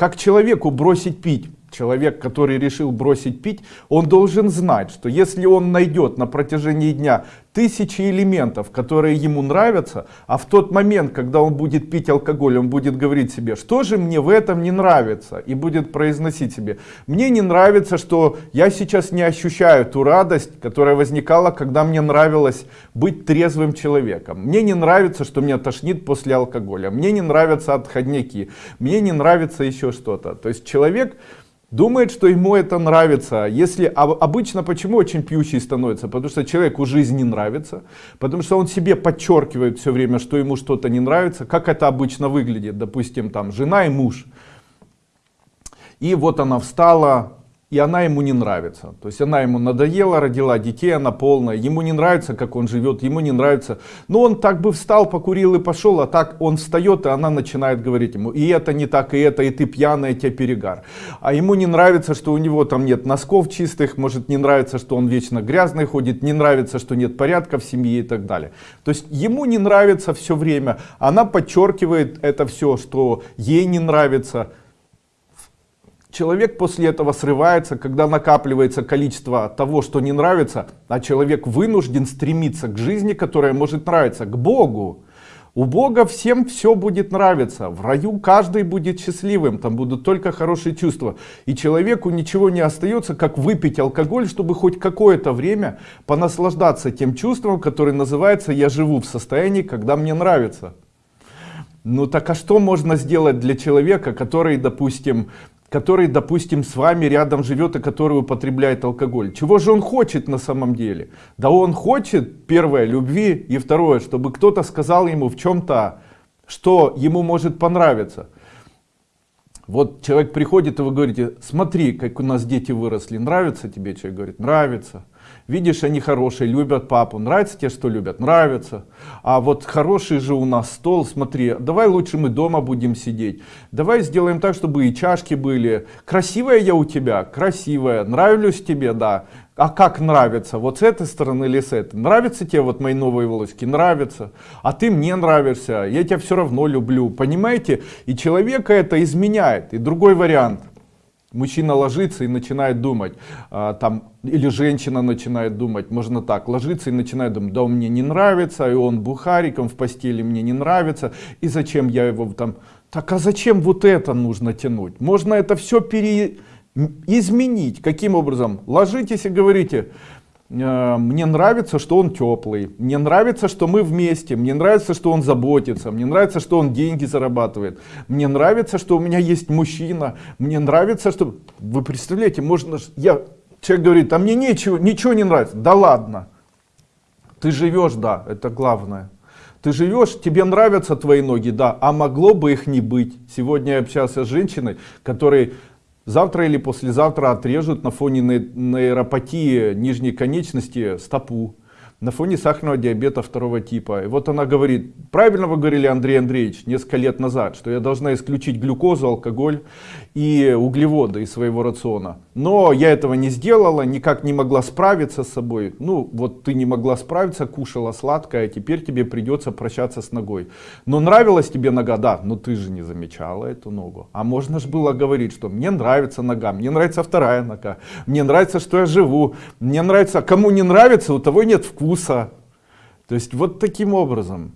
как человеку бросить пить человек, который решил бросить пить, он должен знать, что если он найдет на протяжении дня тысячи элементов, которые ему нравятся, а в тот момент, когда он будет пить алкоголь, он будет говорить себе, что же мне в этом не нравится, и будет произносить себе, мне не нравится, что я сейчас не ощущаю ту радость, которая возникала, когда мне нравилось быть трезвым человеком, мне не нравится, что меня тошнит после алкоголя, мне не нравятся отходняки, мне не нравится еще что-то. То есть человек думает, что ему это нравится. Если обычно почему очень пьющий становится? Потому что человеку жизнь не нравится, потому что он себе подчеркивает все время, что ему что-то не нравится. Как это обычно выглядит? Допустим, там жена и муж. И вот она встала, и она ему не нравится. То есть она ему надоела, родила детей, она полная, ему не нравится, как он живет, ему не нравится. Но он так бы встал, покурил и пошел, а так он встает, и она начинает говорить ему, и это не так, и это, и ты пьяная, тебе перегар. А ему не нравится, что у него там нет носков чистых, может не нравится, что он вечно грязный ходит, не нравится, что нет порядка в семье и так далее. То есть ему не нравится все время, она подчеркивает это все, что ей не нравится, Человек после этого срывается, когда накапливается количество того, что не нравится, а человек вынужден стремиться к жизни, которая может нравиться, к Богу. У Бога всем все будет нравиться. В раю каждый будет счастливым. Там будут только хорошие чувства. И человеку ничего не остается, как выпить алкоголь, чтобы хоть какое-то время понаслаждаться тем чувством, которое называется «я живу в состоянии, когда мне нравится». Ну так а что можно сделать для человека, который, допустим, который, допустим, с вами рядом живет и который употребляет алкоголь. Чего же он хочет на самом деле? Да он хочет, первое, любви, и второе, чтобы кто-то сказал ему в чем-то, что ему может понравиться. Вот человек приходит, и вы говорите, смотри, как у нас дети выросли, нравится тебе? Человек говорит, нравится. Видишь, они хорошие, любят папу. Нравится тебе, что любят? Нравится. А вот хороший же у нас стол, смотри, давай лучше мы дома будем сидеть. Давай сделаем так, чтобы и чашки были. Красивая я у тебя? Красивая. Нравлюсь тебе? Да. А как нравится? Вот с этой стороны или с этой? Нравятся тебе вот мои новые волоски? Нравится. А ты мне нравишься. Я тебя все равно люблю. Понимаете? И человека это изменяет. И другой вариант мужчина ложится и начинает думать а, там или женщина начинает думать можно так ложится и начинает думать да он мне не нравится и он бухариком в постели мне не нравится и зачем я его там так а зачем вот это нужно тянуть? Можно это все пере изменить. Каким образом? Ложитесь и говорите мне нравится, что он теплый, мне нравится, что мы вместе, мне нравится, что он заботится, мне нравится, что он деньги зарабатывает, мне нравится, что у меня есть мужчина, мне нравится, что... Вы представляете, можно... Я... Человек говорит, а мне ничего, ничего не нравится. Да ладно. Ты живешь, да, это главное. Ты живешь, тебе нравятся твои ноги, да, а могло бы их не быть. Сегодня я общался с женщиной, которой завтра или послезавтра отрежут на фоне нейропатии нижней конечности стопу на фоне сахарного диабета второго типа. И вот она говорит, правильно вы говорили, Андрей Андреевич, несколько лет назад, что я должна исключить глюкозу, алкоголь и углеводы из своего рациона. Но я этого не сделала, никак не могла справиться с собой. Ну, вот ты не могла справиться, кушала сладкое, а теперь тебе придется прощаться с ногой. Но нравилась тебе нога? Да, но ты же не замечала эту ногу. А можно же было говорить, что мне нравится нога, мне нравится вторая нога, мне нравится, что я живу, мне нравится, кому не нравится, у того нет вкуса. То есть вот таким образом.